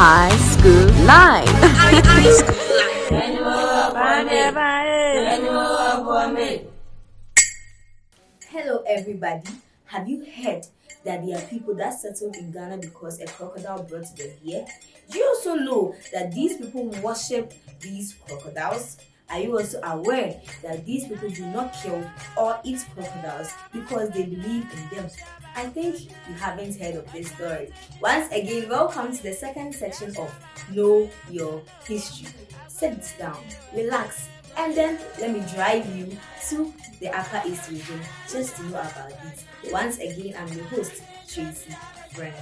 High School Live. Hello, everybody. Have you heard that there are people that settled in Ghana because a crocodile brought them here? Do you also know that these people worship these crocodiles? Are you also aware that these people do not kill or eat crocodiles because they believe in them? I think you haven't heard of this story. Once again, welcome to the second section of Know Your History. Sit down, relax, and then let me drive you to the Upper East region just to know about this. Once again, I'm your host, Tracy Friends.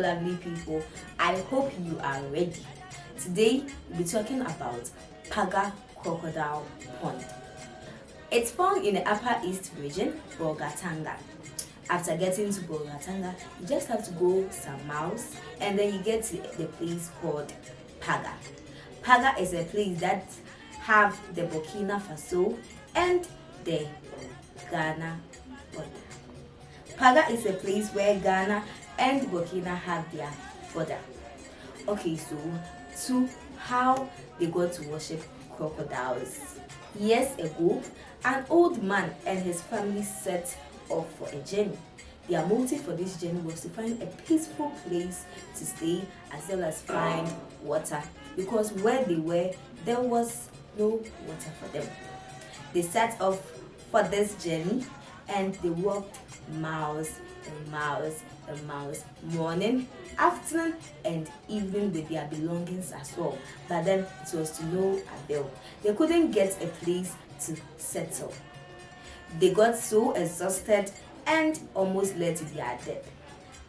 Lovely people. I hope you are ready. Today, we'll be talking about Paga Crocodile Pond. It's found in the Upper East region, Bolgatanga. After getting to Bolgatanga, you just have to go some miles and then you get to the place called Paga. Paga is a place that have the Burkina Faso and the Ghana border. Paga is a place where Ghana and Burkina have their border. Okay, so to how they got to worship crocodiles. Years ago, an old man and his family set off for a journey. Their motive for this journey was to find a peaceful place to stay as well as find water because where they were, there was no water for them. They set off for this journey and they walked miles miles and miles, morning, afternoon, and evening with their belongings as well. But then it was to no avail. They couldn't get a place to settle. They got so exhausted and almost led to their death.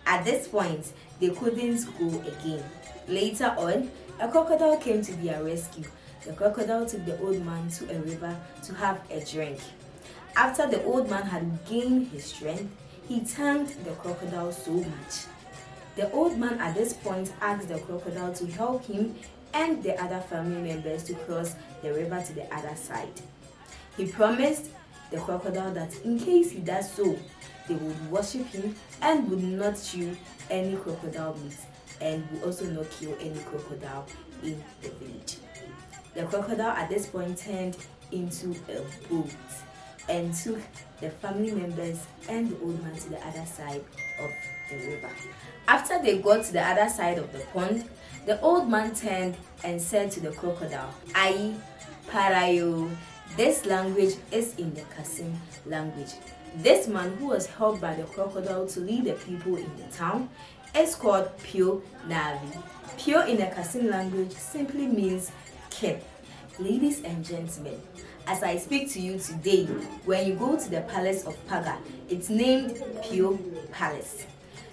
At this point, they couldn't go again. Later on, a crocodile came to their rescue. The crocodile took the old man to a river to have a drink. After the old man had gained his strength, he thanked the crocodile so much. The old man at this point asked the crocodile to help him and the other family members to cross the river to the other side. He promised the crocodile that in case he does so, they would worship him and would not chew any crocodile meat and would also not kill any crocodile in the village. The crocodile at this point turned into a boat and took the family members and the old man to the other side of the river. After they got to the other side of the pond, the old man turned and said to the crocodile, Ai Parayo. This language is in the Kasem language. This man who was helped by the crocodile to lead the people in the town is called Pio Navi. Pio in the Kasem language simply means king. Ladies and gentlemen, as I speak to you today, when you go to the palace of Paga, it's named Pio Palace.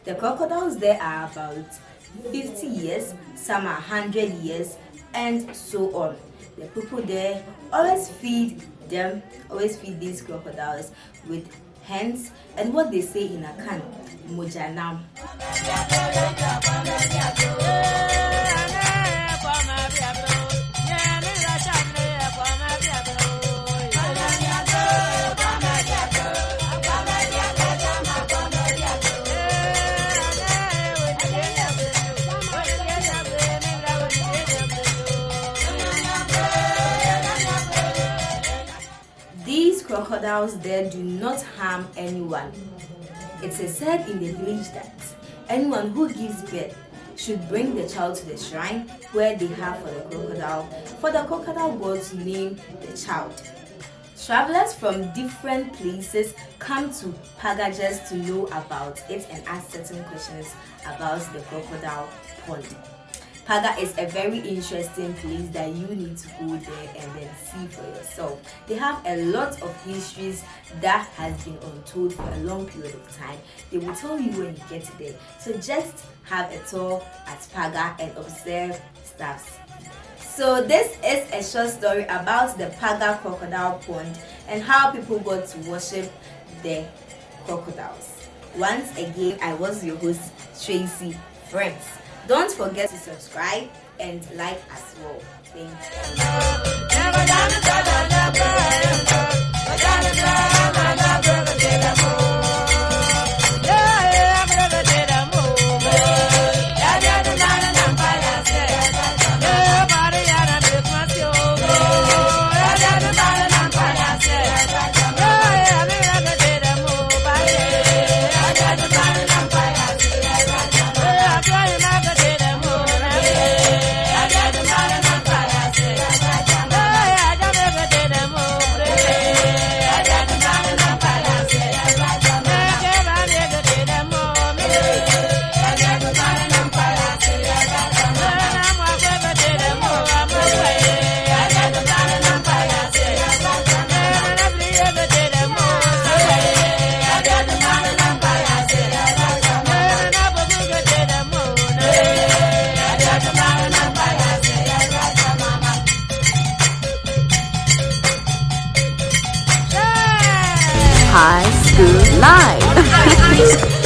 The crocodiles there are about 50 years, some are 100 years, and so on. The people there always feed them, always feed these crocodiles with hens and what they say in Akan, Mojanam. Crocodiles there do not harm anyone. It is said in the village that anyone who gives birth should bring the child to the shrine where they have for the crocodile for the crocodile god to name the child. Travelers from different places come to Paga just to know about it and ask certain questions about the crocodile pond. Paga is a very interesting place that you need to go there and then see for yourself. They have a lot of histories that has been untold for a long period of time. They will tell you when you get there. So just have a tour at Paga and observe stuff. So this is a short story about the Paga crocodile pond and how people got to worship the crocodiles. Once again, I was your host Tracy Friends. Don't forget to subscribe and like as well. Thank you. high school life.